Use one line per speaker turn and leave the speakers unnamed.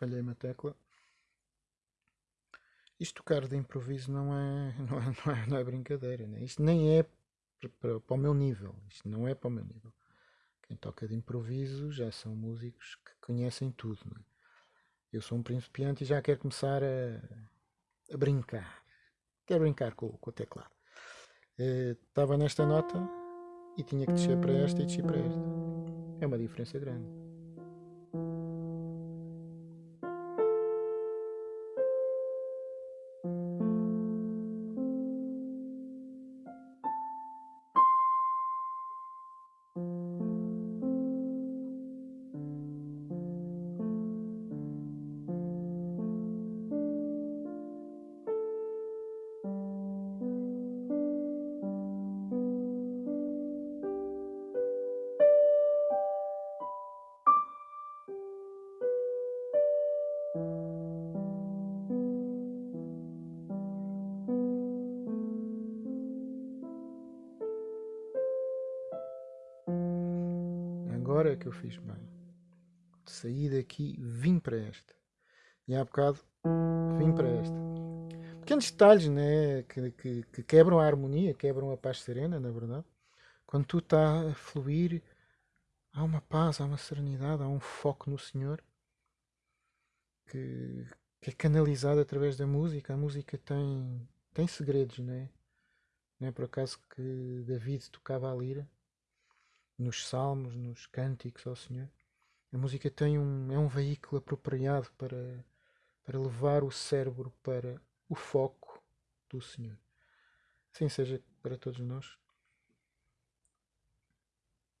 falhei uma tecla. Isto tocar de improviso não é, não é, não é, não é brincadeira, né? isto nem é para, para, o meu nível, isto não é para o meu nível. Quem toca de improviso já são músicos que conhecem tudo. Né? Eu sou um principiante e já quero começar a, a brincar. Quero brincar com, com o teclado. Uh, estava nesta nota e tinha que descer para esta e descer para esta. É uma diferença grande. Agora é que eu fiz bem. Saí daqui, vim para esta. E há bocado, vim para esta. Pequenos detalhes né, que, que, que quebram a harmonia, quebram a paz serena, na verdade. Quando tu está a fluir, há uma paz, há uma serenidade, há um foco no Senhor que, que é canalizado através da música. A música tem, tem segredos, não é? Não é por acaso que David tocava a lira nos salmos, nos cânticos ao Senhor. A música tem um, é um veículo apropriado para, para levar o cérebro para o foco do Senhor. Assim seja para todos nós.